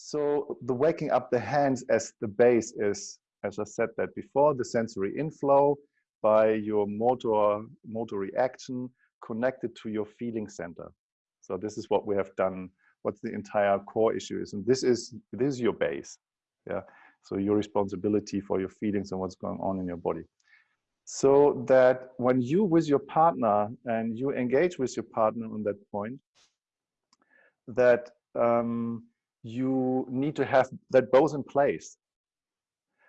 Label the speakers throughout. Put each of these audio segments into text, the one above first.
Speaker 1: So the waking up the hands as the base is, as I said that before, the sensory inflow by your motor, motor reaction connected to your feeling center. So this is what we have done, what the entire core issue is. And this is, this is your base. Yeah. So your responsibility for your feelings and what's going on in your body. So that when you with your partner and you engage with your partner on that point, that um, you need to have that both in place.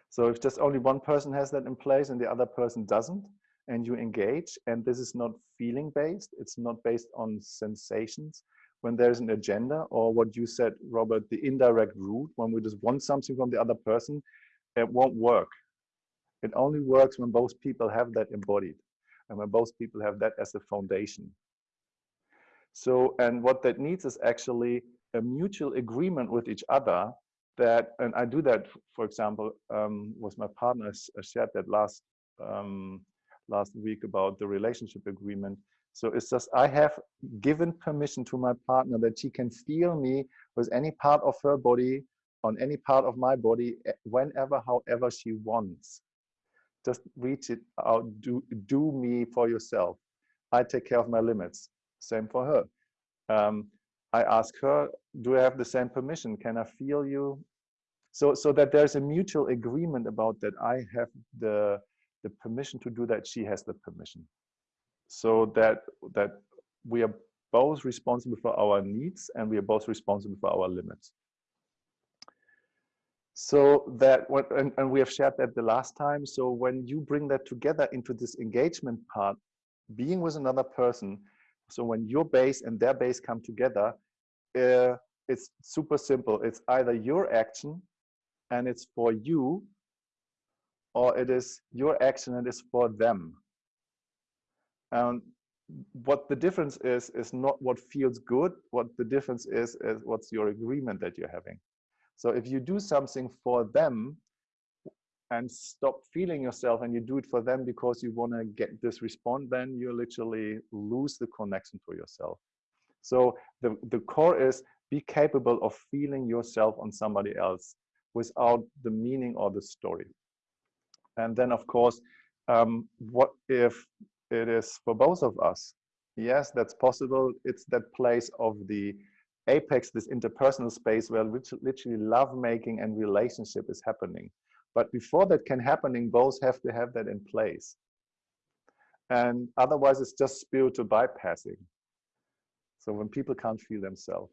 Speaker 1: So if just only one person has that in place and the other person doesn't, and you engage, and this is not feeling based, it's not based on sensations, when there's an agenda or what you said, Robert, the indirect route, when we just want something from the other person, it won't work. It only works when both people have that embodied and when both people have that as a foundation. So, and what that needs is actually a mutual agreement with each other that, and I do that, for example, um, with my partners, I shared that last um, last week about the relationship agreement. So it's just I have given permission to my partner that she can feel me with any part of her body on any part of my body eh, whenever, however she wants. Just reach it out, do, do me for yourself. I take care of my limits. Same for her. Um, I ask her, do I have the same permission? Can I feel you? So, so that there's a mutual agreement about that I have the, the permission to do that, she has the permission. So that, that we are both responsible for our needs and we are both responsible for our limits. So that, and, and we have shared that the last time. So when you bring that together into this engagement part, being with another person, so when your base and their base come together, uh, it's super simple. It's either your action and it's for you, or it is your action and it's for them. And what the difference is, is not what feels good. What the difference is, is what's your agreement that you're having. So if you do something for them, and stop feeling yourself and you do it for them because you want to get this response, then you literally lose the connection to yourself. So the, the core is be capable of feeling yourself on somebody else without the meaning or the story. And then of course, um, what if it is for both of us? Yes, that's possible. It's that place of the apex, this interpersonal space where literally love making and relationship is happening. But before that can happen, both have to have that in place. And otherwise it's just spiritual bypassing. So when people can't feel themselves.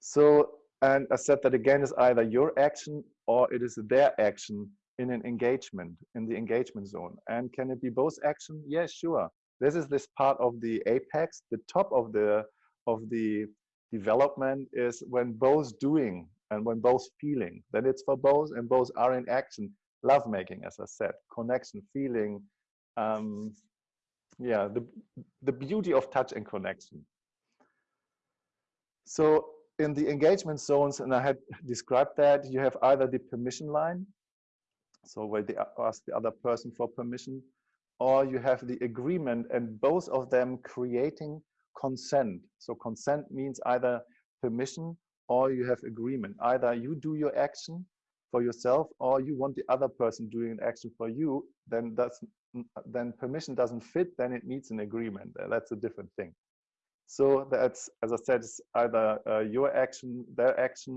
Speaker 1: So, and I said that again is either your action or it is their action in an engagement, in the engagement zone. And can it be both action? Yes, yeah, sure. This is this part of the apex, the top of the of the development is when both doing and when both feeling, then it's for both and both are in action. Love making, as I said, connection, feeling, um, yeah, the, the beauty of touch and connection. So in the engagement zones, and I had described that, you have either the permission line, so where they ask the other person for permission, or you have the agreement and both of them creating consent. So consent means either permission or you have agreement. Either you do your action for yourself or you want the other person doing an action for you, then that's then permission doesn't fit, then it needs an agreement. That's a different thing. So that's, as I said, it's either uh, your action, their action,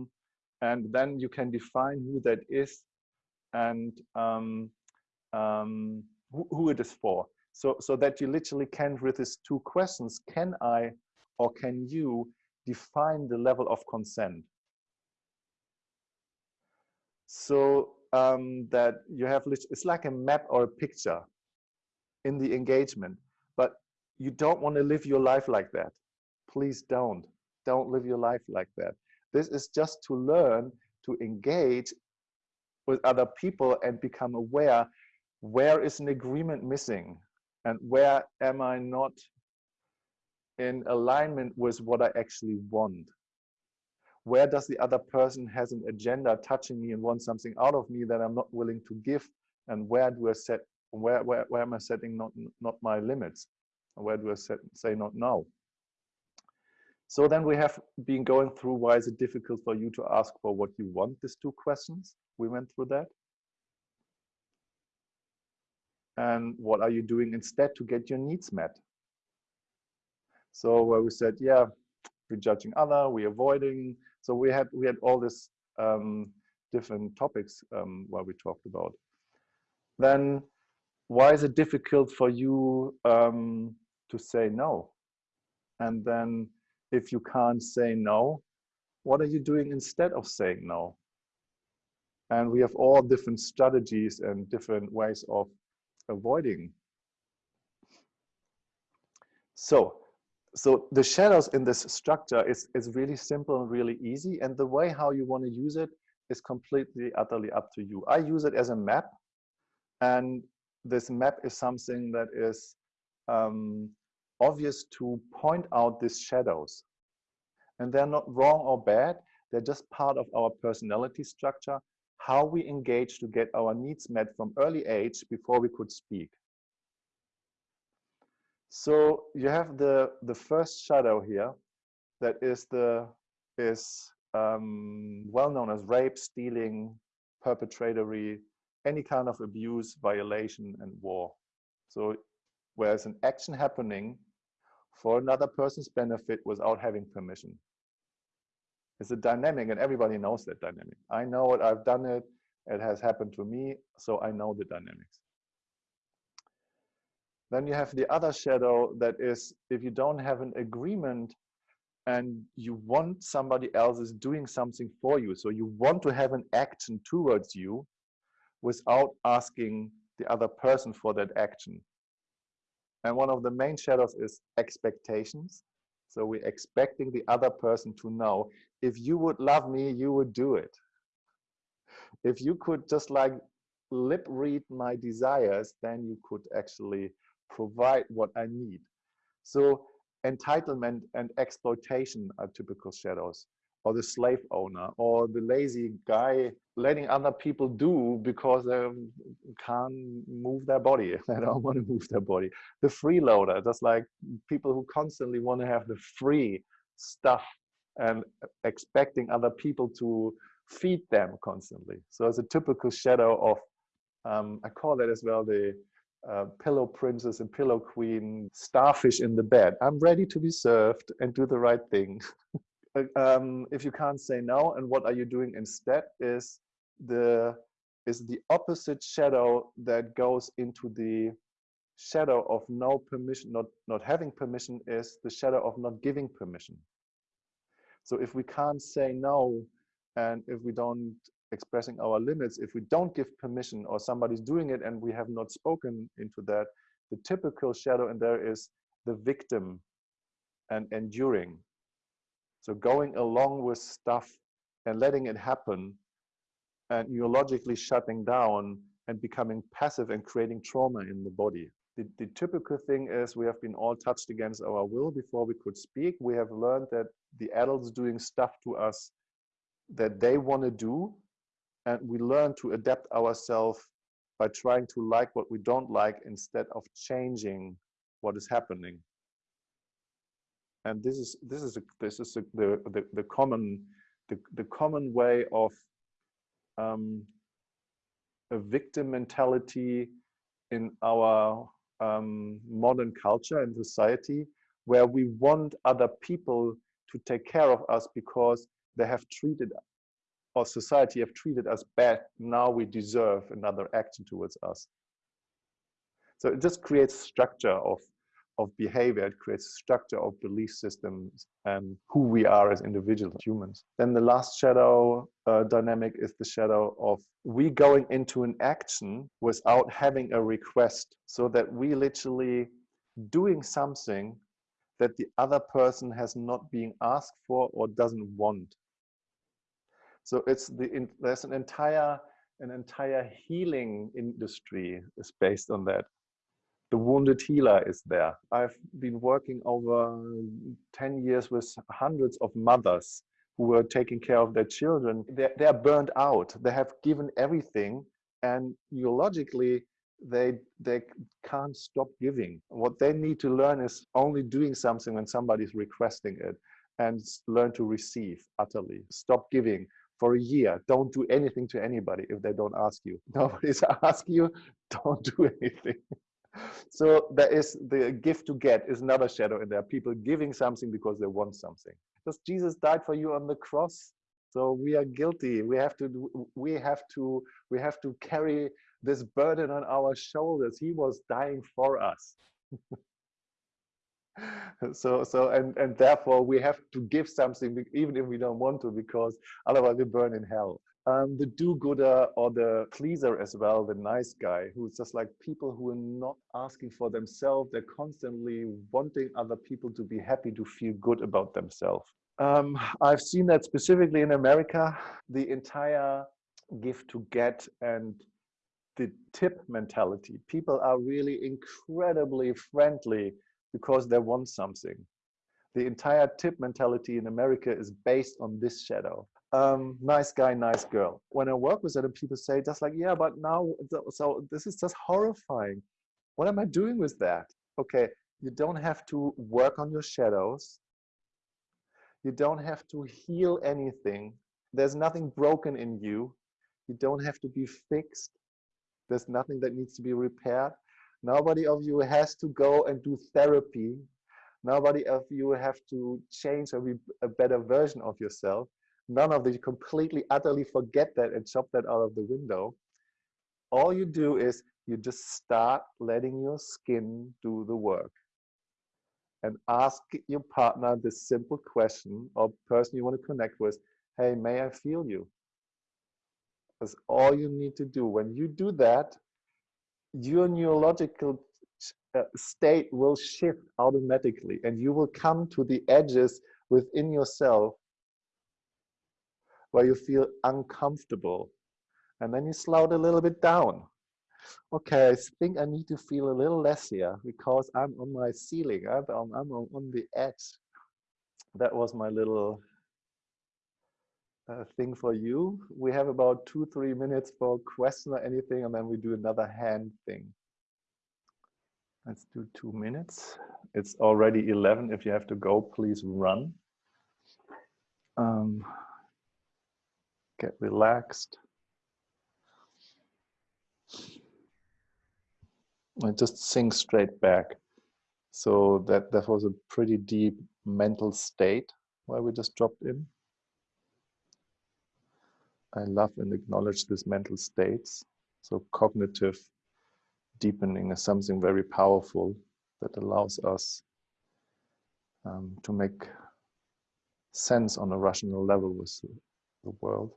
Speaker 1: and then you can define who that is and um, um, who, who it is for. So, so that you literally can, with these two questions, can I or can you define the level of consent? So um, that you have, it's like a map or a picture in the engagement, but you don't want to live your life like that. Please don't. Don't live your life like that. This is just to learn to engage with other people and become aware where is an agreement missing and where am I not in alignment with what I actually want? Where does the other person has an agenda touching me and wants something out of me that I'm not willing to give? And where do I set, where, where, where am I setting not, not my limits? Where do I set, say not now? So then we have been going through why is it difficult for you to ask for what you want, these two questions. We went through that. And what are you doing instead to get your needs met? So where we said, yeah, we're judging other, we're avoiding. So we had we had all this um, different topics um, where we talked about. Then why is it difficult for you um, to say no? And then if you can't say no, what are you doing instead of saying no? And we have all different strategies and different ways of avoiding. So, so the shadows in this structure is, is really simple and really easy. And the way how you want to use it is completely, utterly up to you. I use it as a map. And this map is something that is um, obvious to point out these shadows. And they're not wrong or bad. They're just part of our personality structure, how we engage to get our needs met from early age before we could speak. So you have the, the first shadow here that is the is um, well known as rape, stealing, perpetratory, any kind of abuse, violation, and war. So whereas an action happening for another person's benefit without having permission. It's a dynamic and everybody knows that dynamic. I know it, I've done it, it has happened to me, so I know the dynamics. Then you have the other shadow that is if you don't have an agreement and you want somebody else is doing something for you. So you want to have an action towards you without asking the other person for that action. And one of the main shadows is expectations. So we're expecting the other person to know, if you would love me, you would do it. If you could just like lip read my desires, then you could actually provide what I need. So entitlement and exploitation are typical shadows or the slave owner or the lazy guy letting other people do because they can't move their body. They don't want to move their body. The freeloader just like people who constantly want to have the free stuff and expecting other people to feed them constantly. So it's a typical shadow of um, i call that as well the uh, pillow princess and pillow queen starfish in the bed. I'm ready to be served and do the right thing. Um, if you can't say no and what are you doing instead is the is the opposite shadow that goes into the shadow of no permission not not having permission is the shadow of not giving permission. So if we can't say no and if we don't expressing our limits if we don't give permission or somebody's doing it and we have not spoken into that the typical shadow in there is the victim and enduring so going along with stuff and letting it happen and neurologically shutting down and becoming passive and creating trauma in the body. The, the, typical thing is we have been all touched against our will before we could speak. We have learned that the adults doing stuff to us that they want to do. And we learn to adapt ourselves by trying to like what we don't like instead of changing what is happening. And this is this is a, this is a, the, the the common the, the common way of um, a victim mentality in our um, modern culture and society where we want other people to take care of us because they have treated or society have treated us bad now we deserve another action towards us so it just creates structure of of behavior, it creates structure of belief systems and who we are as individual humans. Then the last shadow uh, dynamic is the shadow of we going into an action without having a request so that we literally doing something that the other person has not been asked for or doesn't want. So it's the there's an entire an entire healing industry is based on that the wounded healer is there. I've been working over 10 years with hundreds of mothers who were taking care of their children. They're, they're burned out. They have given everything and neurologically they they can't stop giving. What they need to learn is only doing something when somebody's requesting it. and learn to receive utterly. Stop giving for a year. Don't do anything to anybody if they don't ask you. Nobody's ask you, don't do anything. so there is the gift to get is another shadow in there. Are people giving something because they want something. Because Jesus died for you on the cross. So we are guilty. We have to do, we have to we have to carry this burden on our shoulders. He was dying for us. so so and and therefore we have to give something even if we don't want to because otherwise we burn in hell. Um, the do-gooder or the pleaser as well the nice guy who's just like people who are not asking for themselves. They're constantly wanting other people to be happy to feel good about themselves. Um, i've seen that specifically in america the entire give to get and the tip mentality. People are really incredibly friendly because they want something. The entire tip mentality in America is based on this shadow. Um, nice guy, nice girl. When I work with other people say just like, yeah, but now, so this is just horrifying. What am I doing with that? Okay, you don't have to work on your shadows. You don't have to heal anything. There's nothing broken in you. You don't have to be fixed. There's nothing that needs to be repaired. Nobody of you has to go and do therapy. Nobody of you have to change or be a better version of yourself. None of you completely, utterly forget that and chop that out of the window. All you do is you just start letting your skin do the work and ask your partner this simple question or person you want to connect with, hey, may I feel you? That's all you need to do. When you do that, your neurological uh, state will shift automatically and you will come to the edges within yourself where you feel uncomfortable. And then you slow it a little bit down. Okay i think i need to feel a little less here because i'm on my ceiling. I'm, I'm on the edge. That was my little thing for you. We have about two, three minutes for question or anything, and then we do another hand thing. Let's do two minutes. It's already 11. If you have to go, please run. Um, get relaxed. I just sink straight back. So that, that was a pretty deep mental state where we just dropped in. I love and acknowledge these mental states. So cognitive deepening is something very powerful that allows us um, to make sense on a rational level with the world.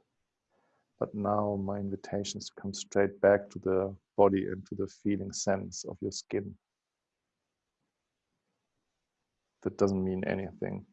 Speaker 1: But now my invitation is to come straight back to the body and to the feeling sense of your skin. That doesn't mean anything.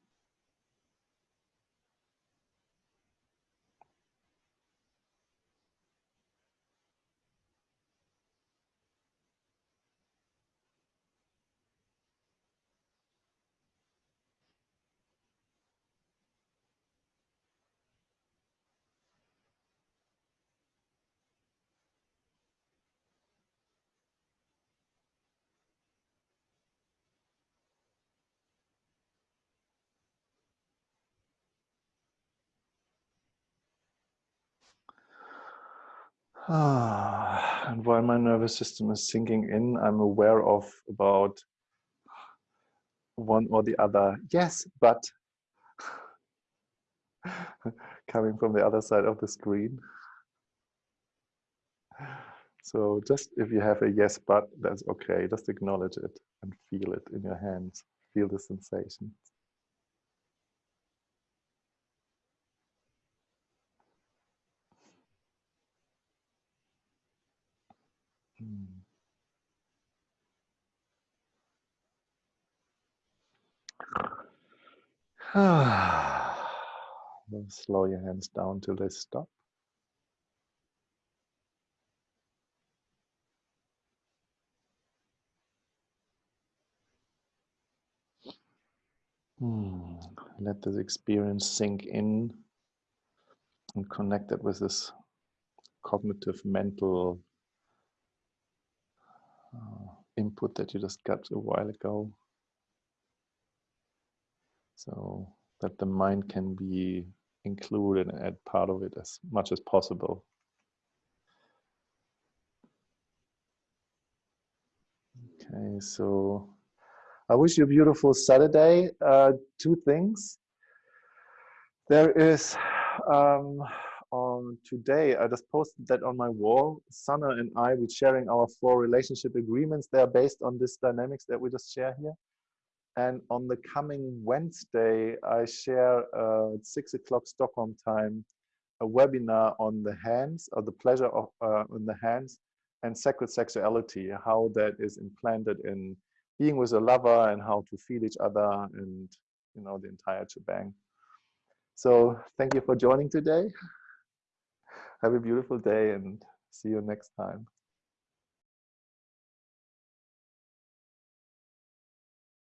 Speaker 1: Ah, and while my nervous system is sinking in, I'm aware of about one or the other, yes, but coming from the other side of the screen. So just if you have a yes, but that's okay. Just acknowledge it and feel it in your hands. Feel the sensation. slow your hands down till they stop. Hmm. Let this experience sink in and connect it with this cognitive mental uh, input that you just got a while ago. So that the mind can be included and part of it as much as possible. Okay, so I wish you a beautiful Saturday. Uh, two things. There is um, on today, I just posted that on my wall. Sana and I, we're sharing our four relationship agreements. They are based on this dynamics that we just share here. And on the coming Wednesday, I share uh, at six o'clock Stockholm time, a webinar on the hands or the pleasure of uh, in the hands and sacred sexuality, how that is implanted in being with a lover and how to feel each other and you know the entire shebang. So thank you for joining today. Have a beautiful day and see you next time.